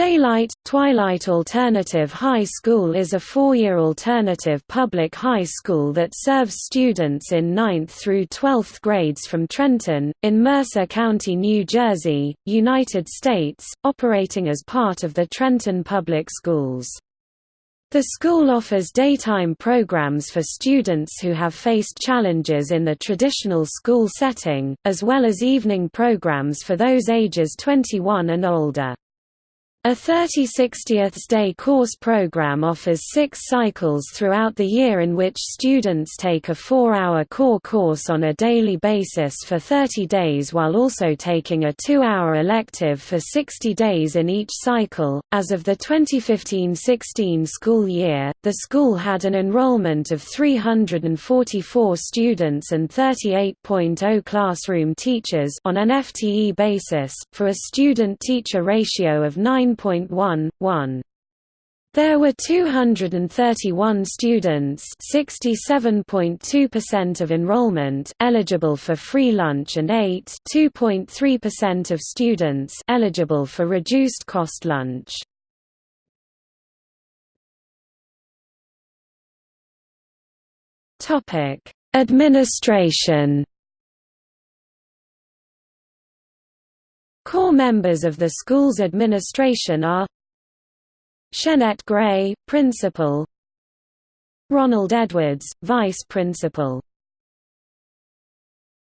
Daylight, Twilight Alternative High School is a four-year alternative public high school that serves students in 9th through 12th grades from Trenton, in Mercer County, New Jersey, United States, operating as part of the Trenton Public Schools. The school offers daytime programs for students who have faced challenges in the traditional school setting, as well as evening programs for those ages 21 and older. A 30/60ths day course program offers six cycles throughout the year in which students take a four-hour core course on a daily basis for 30 days while also taking a two-hour elective for 60 days in each cycle. As of the 2015-16 school year, the school had an enrollment of 344 students and 38.0 classroom teachers on an FTE basis, for a student-teacher ratio of 9 9.1, There were 231 students 67.2% of enrollment eligible for free lunch and 8 2.3% of students eligible for reduced cost lunch. Topic: Administration Core members of the school's administration are Shenette Gray, Principal Ronald Edwards, Vice Principal